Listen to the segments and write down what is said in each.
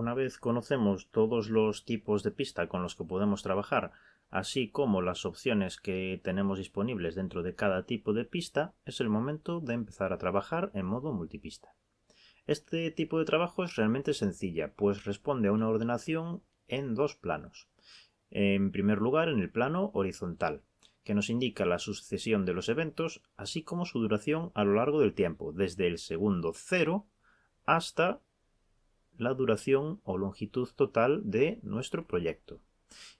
Una vez conocemos todos los tipos de pista con los que podemos trabajar, así como las opciones que tenemos disponibles dentro de cada tipo de pista, es el momento de empezar a trabajar en modo multipista. Este tipo de trabajo es realmente sencilla, pues responde a una ordenación en dos planos. En primer lugar, en el plano horizontal, que nos indica la sucesión de los eventos, así como su duración a lo largo del tiempo, desde el segundo cero hasta la duración o longitud total de nuestro proyecto.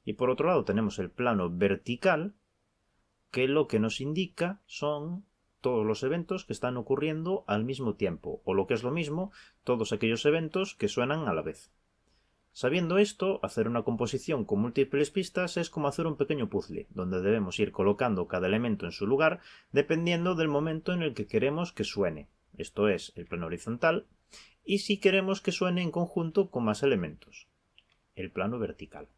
Y por otro lado tenemos el plano vertical, que lo que nos indica son todos los eventos que están ocurriendo al mismo tiempo, o lo que es lo mismo, todos aquellos eventos que suenan a la vez. Sabiendo esto, hacer una composición con múltiples pistas es como hacer un pequeño puzzle, donde debemos ir colocando cada elemento en su lugar dependiendo del momento en el que queremos que suene, esto es, el plano horizontal, y si queremos que suene en conjunto con más elementos, el plano vertical.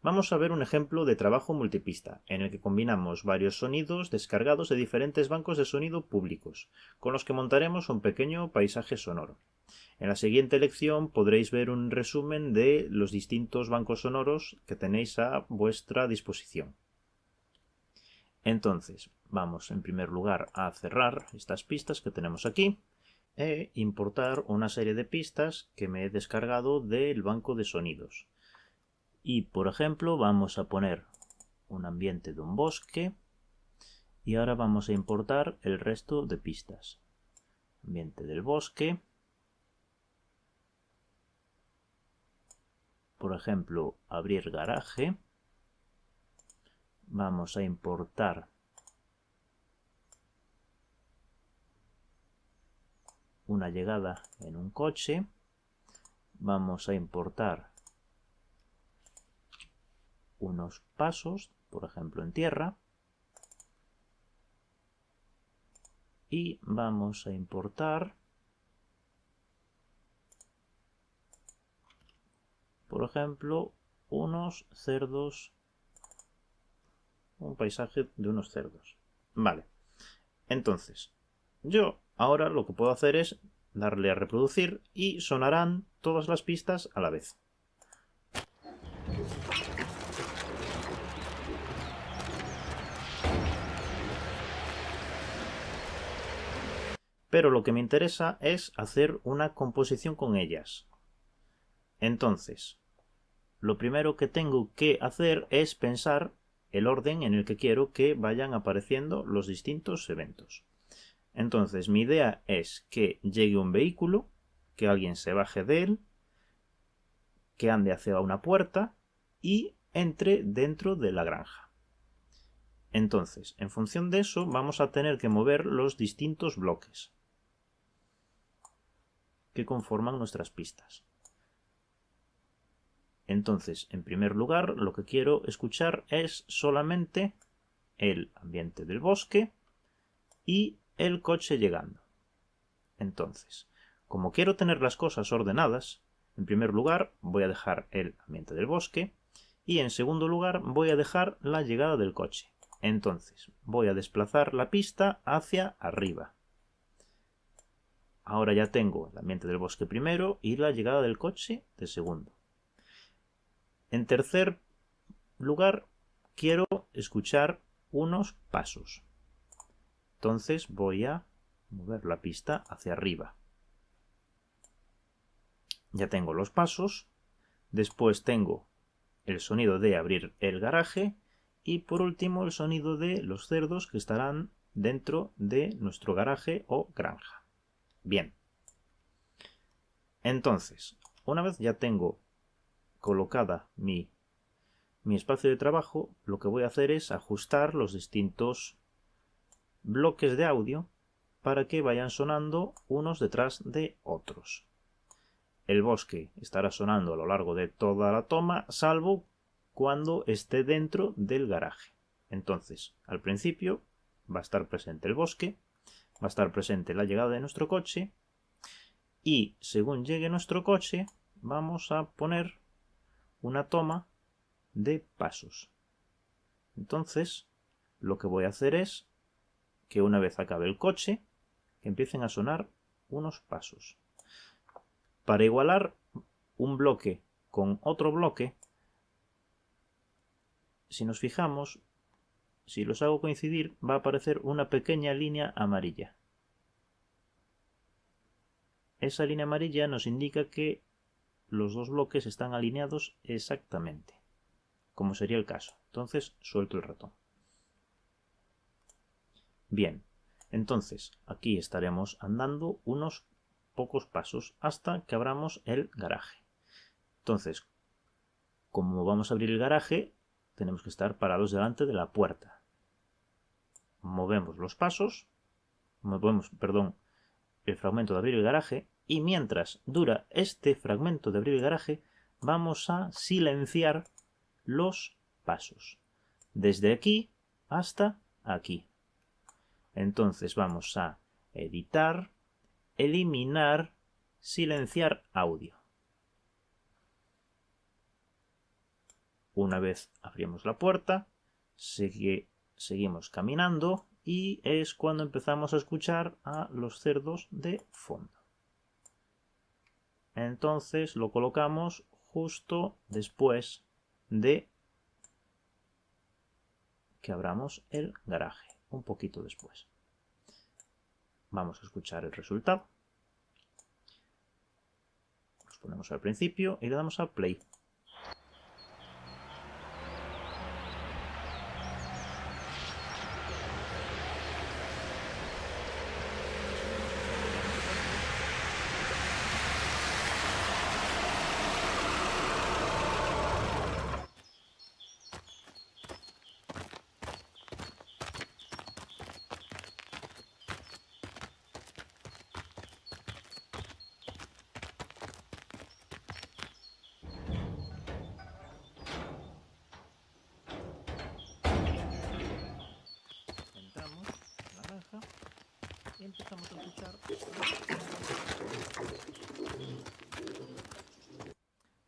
Vamos a ver un ejemplo de trabajo multipista, en el que combinamos varios sonidos descargados de diferentes bancos de sonido públicos, con los que montaremos un pequeño paisaje sonoro. En la siguiente lección podréis ver un resumen de los distintos bancos sonoros que tenéis a vuestra disposición. Entonces, vamos en primer lugar a cerrar estas pistas que tenemos aquí e importar una serie de pistas que me he descargado del banco de sonidos. Y por ejemplo vamos a poner un ambiente de un bosque y ahora vamos a importar el resto de pistas. Ambiente del bosque por ejemplo, abrir garaje, vamos a importar una llegada en un coche, vamos a importar unos pasos, por ejemplo en tierra, y vamos a importar por ejemplo, unos cerdos, un paisaje de unos cerdos. Vale, entonces, yo ahora lo que puedo hacer es darle a reproducir y sonarán todas las pistas a la vez. Pero lo que me interesa es hacer una composición con ellas. Entonces, lo primero que tengo que hacer es pensar el orden en el que quiero que vayan apareciendo los distintos eventos. Entonces mi idea es que llegue un vehículo, que alguien se baje de él, que ande hacia una puerta y entre dentro de la granja. Entonces, en función de eso, vamos a tener que mover los distintos bloques que conforman nuestras pistas. Entonces, en primer lugar, lo que quiero escuchar es solamente el ambiente del bosque y el coche llegando. Entonces, como quiero tener las cosas ordenadas, en primer lugar voy a dejar el ambiente del bosque y en segundo lugar voy a dejar la llegada del coche. Entonces, voy a desplazar la pista hacia arriba. Ahora ya tengo el ambiente del bosque primero y la llegada del coche de segundo. En tercer lugar, quiero escuchar unos pasos. Entonces voy a mover la pista hacia arriba. Ya tengo los pasos. Después tengo el sonido de abrir el garaje. Y por último el sonido de los cerdos que estarán dentro de nuestro garaje o granja. Bien. Entonces, una vez ya tengo colocada mi, mi espacio de trabajo, lo que voy a hacer es ajustar los distintos bloques de audio para que vayan sonando unos detrás de otros. El bosque estará sonando a lo largo de toda la toma, salvo cuando esté dentro del garaje. Entonces, al principio va a estar presente el bosque, va a estar presente la llegada de nuestro coche y según llegue nuestro coche vamos a poner una toma de pasos. Entonces, lo que voy a hacer es que una vez acabe el coche, que empiecen a sonar unos pasos. Para igualar un bloque con otro bloque, si nos fijamos, si los hago coincidir, va a aparecer una pequeña línea amarilla. Esa línea amarilla nos indica que los dos bloques están alineados exactamente, como sería el caso. Entonces suelto el ratón. Bien, entonces aquí estaremos andando unos pocos pasos hasta que abramos el garaje. Entonces, como vamos a abrir el garaje, tenemos que estar parados delante de la puerta. Movemos los pasos, movemos, perdón, el fragmento de abrir el garaje y mientras dura este fragmento de abrir el garaje, vamos a silenciar los pasos. Desde aquí hasta aquí. Entonces vamos a editar, eliminar, silenciar audio. Una vez abrimos la puerta, seguimos caminando y es cuando empezamos a escuchar a los cerdos de fondo. Entonces lo colocamos justo después de que abramos el garaje, un poquito después. Vamos a escuchar el resultado. Los ponemos al principio y le damos a play. empezamos a escuchar.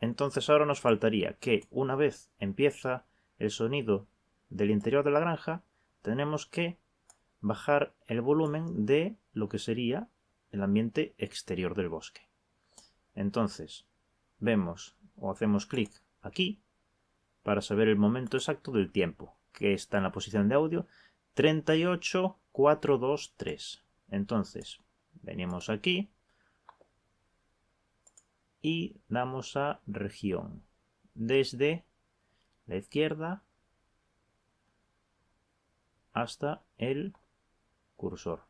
Entonces ahora nos faltaría que una vez empieza el sonido del interior de la granja, tenemos que bajar el volumen de lo que sería el ambiente exterior del bosque. Entonces, vemos o hacemos clic aquí para saber el momento exacto del tiempo, que está en la posición de audio 38423. Entonces, venimos aquí y damos a región. Desde la izquierda hasta el cursor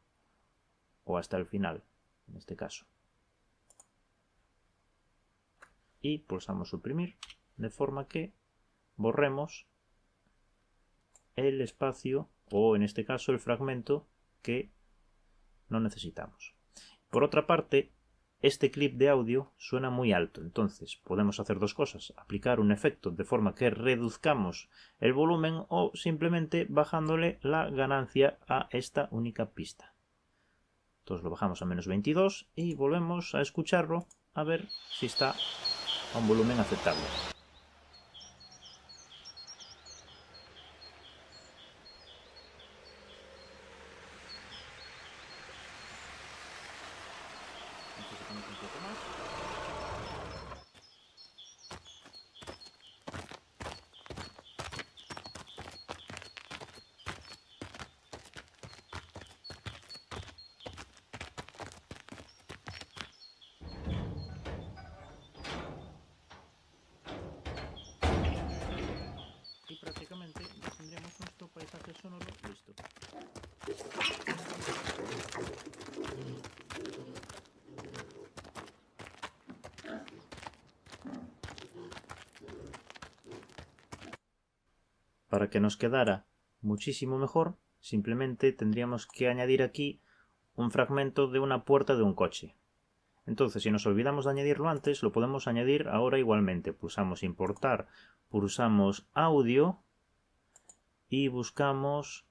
o hasta el final, en este caso. Y pulsamos suprimir de forma que borremos el espacio o en este caso el fragmento que no necesitamos. Por otra parte, este clip de audio suena muy alto, entonces podemos hacer dos cosas, aplicar un efecto de forma que reduzcamos el volumen o simplemente bajándole la ganancia a esta única pista. Entonces lo bajamos a menos 22 y volvemos a escucharlo a ver si está a un volumen aceptable. y prácticamente tendríamos nuestro paisaje sonoro listo. Para que nos quedara muchísimo mejor, simplemente tendríamos que añadir aquí un fragmento de una puerta de un coche. Entonces, si nos olvidamos de añadirlo antes, lo podemos añadir ahora igualmente. Pulsamos importar, pulsamos audio y buscamos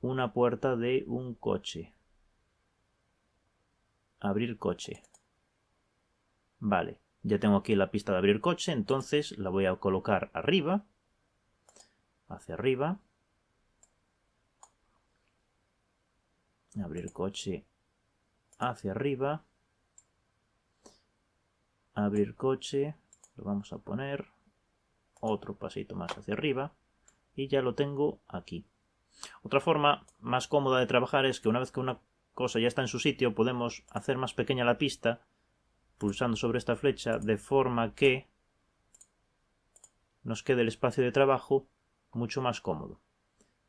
una puerta de un coche. Abrir coche. Vale, ya tengo aquí la pista de abrir coche, entonces la voy a colocar arriba, hacia arriba. Abrir coche hacia arriba abrir coche, lo vamos a poner otro pasito más hacia arriba y ya lo tengo aquí. Otra forma más cómoda de trabajar es que una vez que una cosa ya está en su sitio podemos hacer más pequeña la pista pulsando sobre esta flecha de forma que nos quede el espacio de trabajo mucho más cómodo.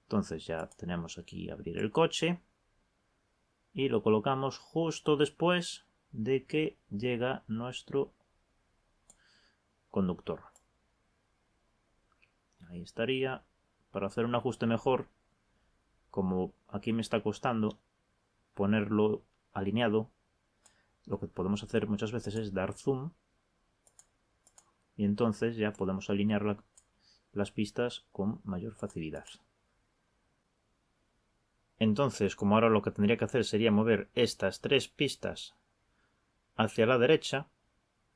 Entonces ya tenemos aquí abrir el coche y lo colocamos justo después de que llega nuestro conductor. Ahí estaría. Para hacer un ajuste mejor, como aquí me está costando ponerlo alineado, lo que podemos hacer muchas veces es dar zoom y entonces ya podemos alinear las pistas con mayor facilidad. Entonces, como ahora lo que tendría que hacer sería mover estas tres pistas hacia la derecha,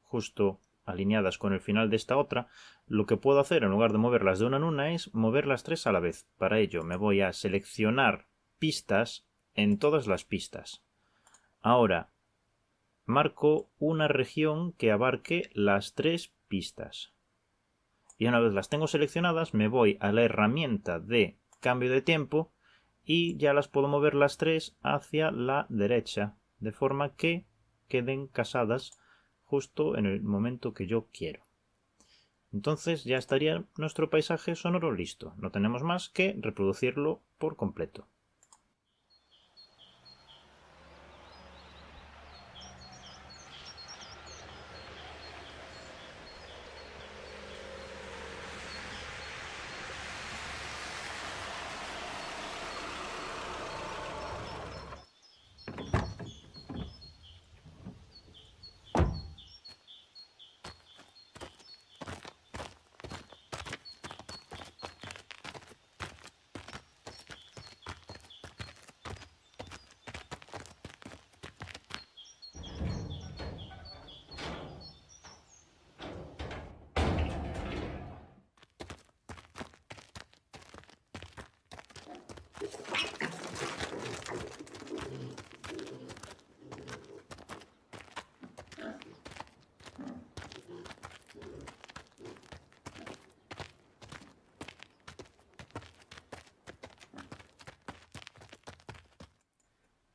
justo alineadas con el final de esta otra, lo que puedo hacer en lugar de moverlas de una en una es mover las tres a la vez. Para ello me voy a seleccionar pistas en todas las pistas. Ahora marco una región que abarque las tres pistas. Y una vez las tengo seleccionadas me voy a la herramienta de cambio de tiempo y ya las puedo mover las tres hacia la derecha de forma que queden casadas justo en el momento que yo quiero. Entonces ya estaría nuestro paisaje sonoro listo. No tenemos más que reproducirlo por completo.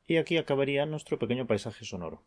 Y aquí acabaría nuestro pequeño paisaje sonoro.